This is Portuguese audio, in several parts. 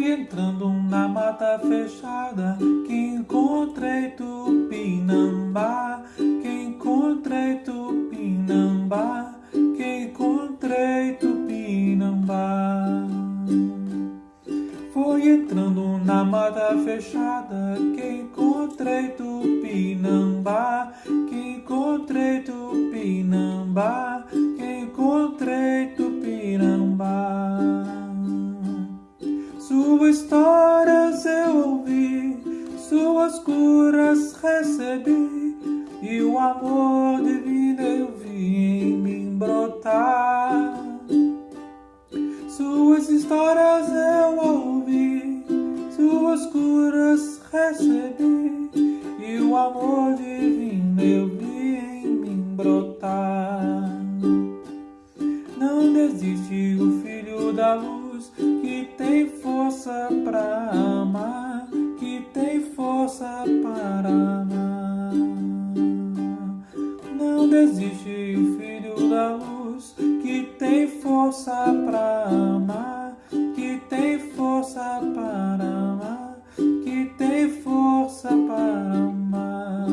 Fui entrando na mata fechada que encontrei Tupinambá, que encontrei Tupinambá, que encontrei Tupinambá. Fui entrando na mata fechada que encontrei Tupinambá, que encontrei Tupinambá, suas curas recebi, e o amor divino eu vi em mim brotar. Suas histórias eu ouvi, suas curas recebi, e o amor divino eu vi em mim brotar. Não desiste o filho da luz que tem força para amar, que tem força para amar. Não desiste o filho da luz que tem força para amar, que tem força para amar, que tem força para amar.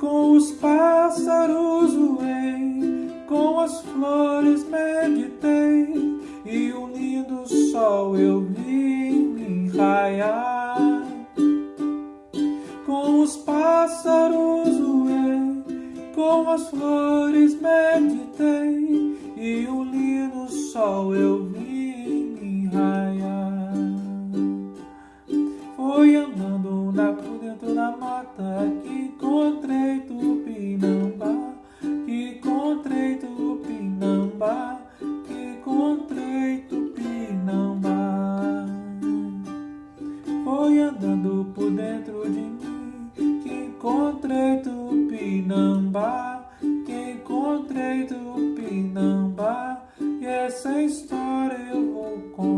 Com os pássaros voei, com as flores meditei, e um lindo sol eu vi com as flores meditei, e um lindo sol eu vi me raiar. Foi andando na, por dentro da mata que encontrei Tupinambá, que encontrei Tupinambá, que encontrei Tupinambá. Foi andando por dentro de mim que encontrei Tupinambá, que encontrei do Pinambá, e essa história eu vou contar.